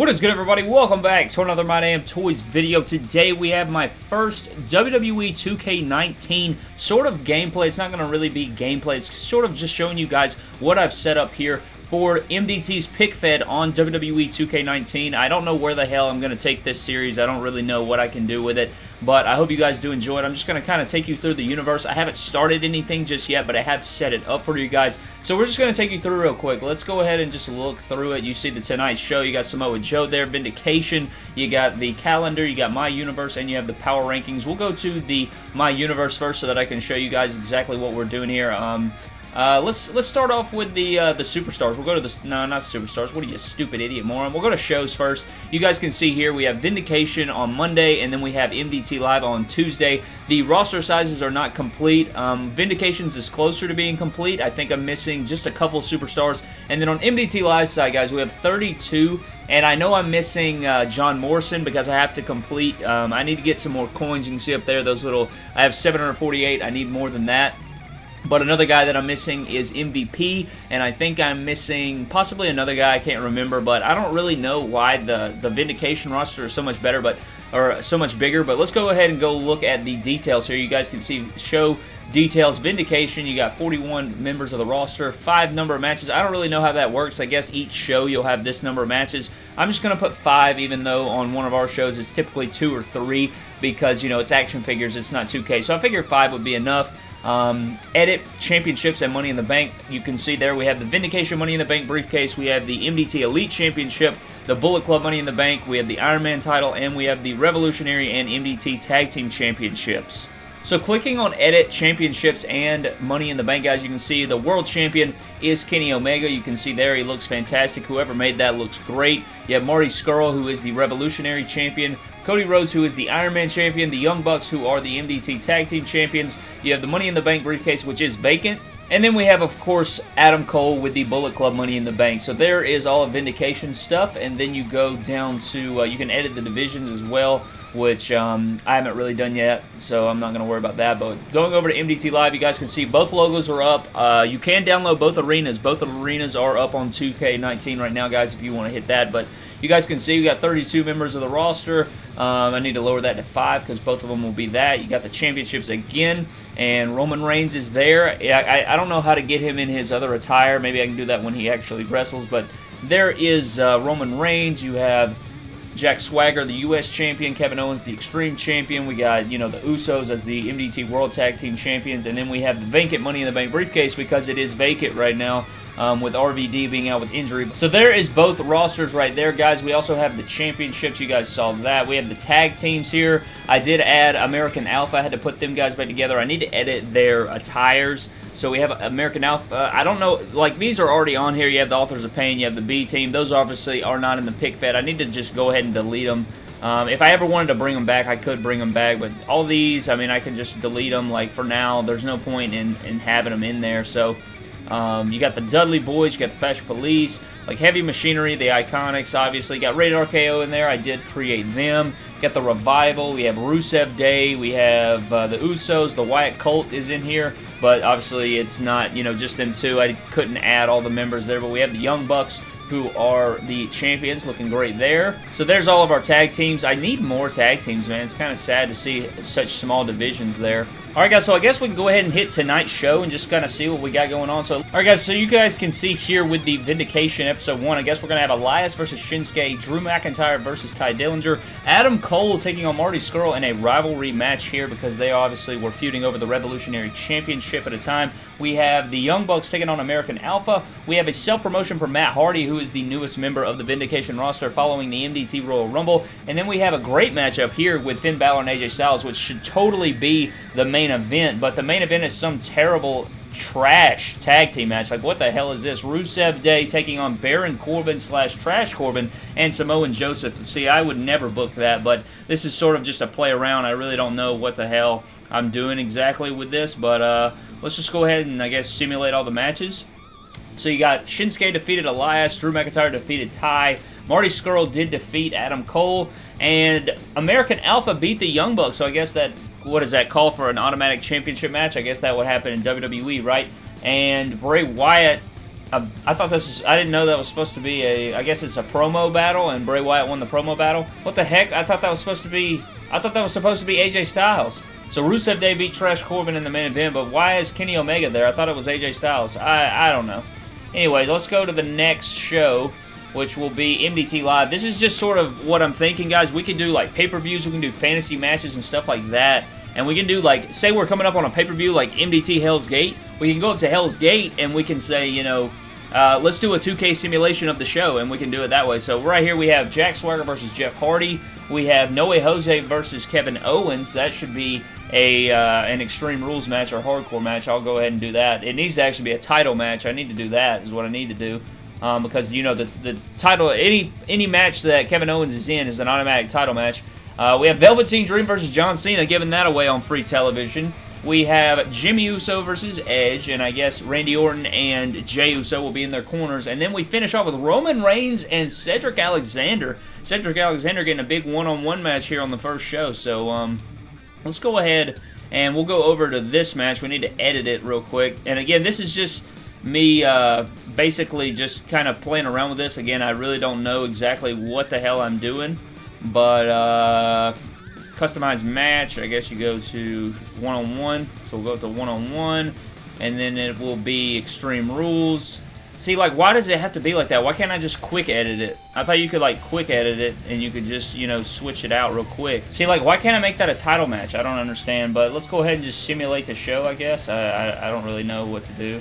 What is good everybody? Welcome back to another My Damn Toys video. Today we have my first WWE 2K19 sort of gameplay. It's not going to really be gameplay. It's sort of just showing you guys what I've set up here for MDT's pick fed on WWE 2K19. I don't know where the hell I'm going to take this series. I don't really know what I can do with it, but I hope you guys do enjoy it. I'm just going to kind of take you through the universe. I haven't started anything just yet, but I have set it up for you guys. So we're just going to take you through real quick. Let's go ahead and just look through it. You see the Tonight Show. You got Samoa Joe there, Vindication. You got the calendar. You got My Universe, and you have the Power Rankings. We'll go to the My Universe first so that I can show you guys exactly what we're doing here. Um, uh, let's let's start off with the uh, the superstars. We'll go to the no, not superstars. What are you, stupid idiot moron? We'll go to shows first. You guys can see here we have Vindication on Monday, and then we have MDT Live on Tuesday. The roster sizes are not complete. Um, Vindications is closer to being complete. I think I'm missing just a couple superstars. And then on MDT Live side, guys, we have 32, and I know I'm missing uh, John Morrison because I have to complete. Um, I need to get some more coins. You can see up there those little. I have 748. I need more than that. But another guy that I'm missing is MVP, and I think I'm missing possibly another guy I can't remember, but I don't really know why the, the Vindication roster is so much better, but or so much bigger. But let's go ahead and go look at the details here. You guys can see show details. Vindication, you got 41 members of the roster, five number of matches. I don't really know how that works. I guess each show you'll have this number of matches. I'm just going to put five, even though on one of our shows it's typically two or three because, you know, it's action figures. It's not 2K. So I figured five would be enough. Um, edit championships and Money in the Bank. You can see there we have the Vindication Money in the Bank briefcase. We have the MDT Elite Championship, the Bullet Club Money in the Bank. We have the Iron Man title, and we have the Revolutionary and MDT Tag Team Championships. So clicking on Edit Championships and Money in the Bank, guys, you can see the World Champion is Kenny Omega. You can see there he looks fantastic. Whoever made that looks great. You have Marty Scurll, who is the Revolutionary Champion. Cody Rhodes, who is the Iron Man Champion. The Young Bucks, who are the MDT Tag Team Champions. You have the Money in the Bank briefcase, which is vacant. And then we have, of course, Adam Cole with the Bullet Club Money in the Bank. So there is all of Vindication stuff, and then you go down to, uh, you can edit the divisions as well, which um, I haven't really done yet, so I'm not going to worry about that. But going over to MDT Live, you guys can see both logos are up. Uh, you can download both arenas. Both arenas are up on 2K19 right now, guys, if you want to hit that. But you guys can see we got 32 members of the roster. Um, I need to lower that to 5 because both of them will be that. You got the championships again, and Roman Reigns is there. I, I, I, don't know how to get him in his other attire. Maybe I can do that when he actually wrestles, but there is uh, Roman Reigns. You have Jack Swagger, the U.S. champion. Kevin Owens, the Extreme champion. We got, you know, the Usos as the MDT World Tag Team champions. And then we have the vacant Money in the Bank briefcase because it is vacant right now um, with RVD being out with injury. So there is both rosters right there, guys. We also have the championships. You guys saw that. We have the tag teams here. I did add American Alpha. I had to put them guys back together. I need to edit their attires. So we have American Alpha. I don't know, like these are already on here. You have the Authors of Pain, you have the B team. Those obviously are not in the pick fed. I need to just go ahead and delete them. Um, if I ever wanted to bring them back, I could bring them back, but all these, I mean, I can just delete them. Like, for now, there's no point in, in having them in there, so um, you got the Dudley Boys, you got the Fashion Police, like Heavy Machinery, the Iconics, obviously. Got Rated RKO in there. I did create them. Got the Revival. We have Rusev Day. We have uh, the Usos. The Wyatt Colt is in here, but obviously it's not, you know, just them two. I couldn't add all the members there, but we have the Young Bucks, who are the champions, looking great there. So there's all of our tag teams. I need more tag teams, man. It's kind of sad to see such small divisions there. Alright guys, so I guess we can go ahead and hit tonight's show and just kind of see what we got going on. So, alright guys, so you guys can see here with the Vindication episode 1, I guess we're going to have Elias versus Shinsuke, Drew McIntyre versus Tye Dillinger, Adam Cole taking on Marty Scurll in a rivalry match here because they obviously were feuding over the Revolutionary Championship at a time. We have the Young Bucks taking on American Alpha. We have a self-promotion for Matt Hardy, who is the newest member of the Vindication roster following the MDT Royal Rumble. And then we have a great matchup here with Finn Balor and AJ Styles, which should totally be the main event, but the main event is some terrible trash tag team match. Like, what the hell is this? Rusev Day taking on Baron Corbin slash Trash Corbin and Samoan Joseph. See, I would never book that, but this is sort of just a play around. I really don't know what the hell I'm doing exactly with this, but uh, let's just go ahead and, I guess, simulate all the matches. So you got Shinsuke defeated Elias, Drew McIntyre defeated Ty, Marty Scurll did defeat Adam Cole, and American Alpha beat the Young Bucks, so I guess that what does that call for an automatic championship match? I guess that would happen in WWE, right? And Bray Wyatt I thought this was, I didn't know that was supposed to be a, I guess it's a promo battle, and Bray Wyatt won the promo battle. What the heck? I thought that was supposed to be, I thought that was supposed to be AJ Styles. So Rusev Day beat Trash Corbin in the main event, but why is Kenny Omega there? I thought it was AJ Styles. I, I don't know. Anyway, let's go to the next show, which will be MDT Live. This is just sort of what I'm thinking, guys. We can do, like, pay-per-views. We can do fantasy matches and stuff like that. And we can do, like, say we're coming up on a pay-per-view like MDT Hell's Gate. We can go up to Hell's Gate and we can say, you know, uh, let's do a 2K simulation of the show, and we can do it that way. So right here we have Jack Swagger versus Jeff Hardy. We have No Way Jose versus Kevin Owens. That should be a uh, an Extreme Rules match or Hardcore match. I'll go ahead and do that. It needs to actually be a title match. I need to do that is what I need to do. Um, because, you know, the, the title, any any match that Kevin Owens is in is an automatic title match. Uh, we have Velveteen Dream versus John Cena, giving that away on free television. We have Jimmy Uso versus Edge, and I guess Randy Orton and Jey Uso will be in their corners. And then we finish off with Roman Reigns and Cedric Alexander. Cedric Alexander getting a big one-on-one -on -one match here on the first show. So, um, let's go ahead and we'll go over to this match. We need to edit it real quick. And again, this is just me uh, basically just kind of playing around with this. Again, I really don't know exactly what the hell I'm doing. But, uh, customized match, I guess you go to one-on-one. -on -one. So we'll go to one-on-one. -on -one, and then it will be Extreme Rules. See, like, why does it have to be like that? Why can't I just quick edit it? I thought you could, like, quick edit it, and you could just, you know, switch it out real quick. See, like, why can't I make that a title match? I don't understand, but let's go ahead and just simulate the show, I guess. I, I, I don't really know what to do.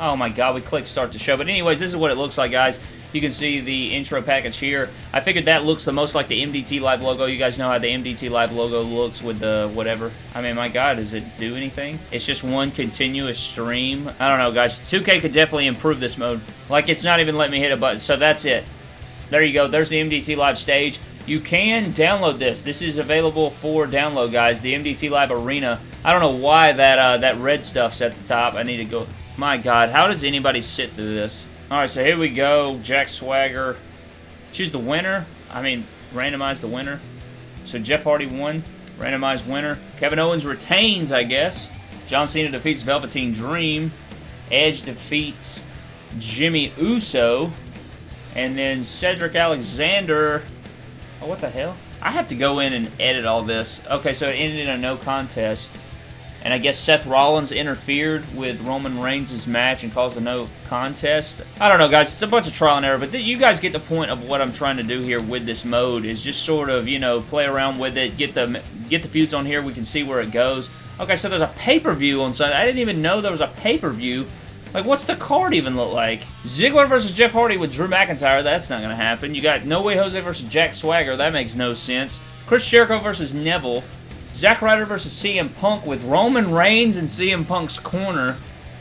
Oh my god, we clicked start the show. But anyways, this is what it looks like, guys. You can see the intro package here. I figured that looks the most like the MDT Live logo. You guys know how the MDT Live logo looks with the whatever. I mean, my God, does it do anything? It's just one continuous stream. I don't know, guys. 2K could definitely improve this mode. Like, it's not even letting me hit a button. So that's it. There you go. There's the MDT Live stage. You can download this. This is available for download, guys. The MDT Live Arena. I don't know why that uh, that red stuff's at the top. I need to go... My God, how does anybody sit through this? Alright, so here we go. Jack Swagger. Choose the winner. I mean, randomize the winner. So Jeff Hardy won. Randomized winner. Kevin Owens retains, I guess. John Cena defeats Velveteen Dream. Edge defeats Jimmy Uso. And then Cedric Alexander... Oh, what the hell? I have to go in and edit all this. Okay, so it ended in a no contest. And I guess Seth Rollins interfered with Roman Reigns' match and caused a no contest. I don't know, guys. It's a bunch of trial and error, but you guys get the point of what I'm trying to do here with this mode is just sort of, you know, play around with it, get the get the feuds on here. We can see where it goes. Okay, so there's a pay-per-view on Sunday. I didn't even know there was a pay-per-view. Like, what's the card even look like? Ziggler versus Jeff Hardy with Drew McIntyre. That's not going to happen. You got No Way Jose versus Jack Swagger. That makes no sense. Chris Jericho versus Neville. Zack Ryder versus CM Punk with Roman Reigns in CM Punk's corner.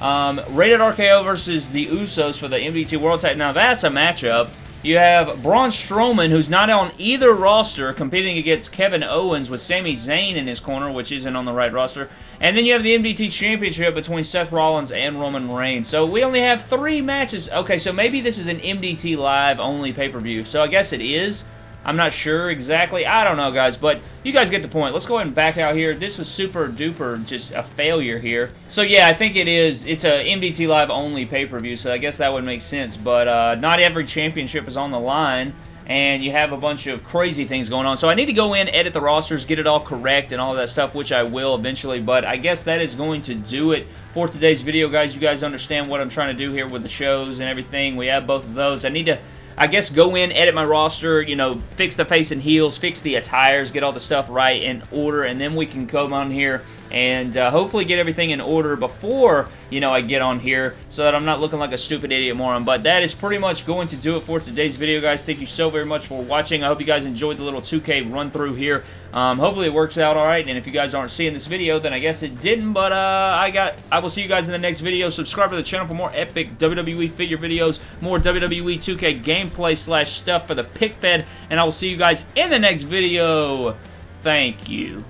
Um, Rated RKO versus the Usos for the MDT World Title. Now that's a matchup. You have Braun Strowman, who's not on either roster, competing against Kevin Owens with Sami Zayn in his corner, which isn't on the right roster. And then you have the MDT Championship between Seth Rollins and Roman Reigns. So we only have three matches. Okay, so maybe this is an MDT Live only pay-per-view. So I guess it is. I'm not sure exactly. I don't know, guys, but you guys get the point. Let's go ahead and back out here. This was super duper just a failure here. So, yeah, I think it is. It's a MDT Live only pay-per-view, so I guess that would make sense. But uh, not every championship is on the line and you have a bunch of crazy things going on. So I need to go in, edit the rosters, get it all correct and all that stuff, which I will eventually, but I guess that is going to do it for today's video, guys. You guys understand what I'm trying to do here with the shows and everything. We have both of those. I need to I guess go in, edit my roster, you know, fix the face and heels, fix the attires, get all the stuff right in order, and then we can come on here and uh, hopefully get everything in order before, you know, I get on here so that I'm not looking like a stupid idiot moron. But that is pretty much going to do it for today's video, guys. Thank you so very much for watching. I hope you guys enjoyed the little 2K run through here. Um, hopefully it works out all right, and if you guys aren't seeing this video, then I guess it didn't, but uh, I got. I will see you guys in the next video. Subscribe to the channel for more epic WWE figure videos, more WWE 2K gameplay slash stuff for the pick fed, and I will see you guys in the next video. Thank you.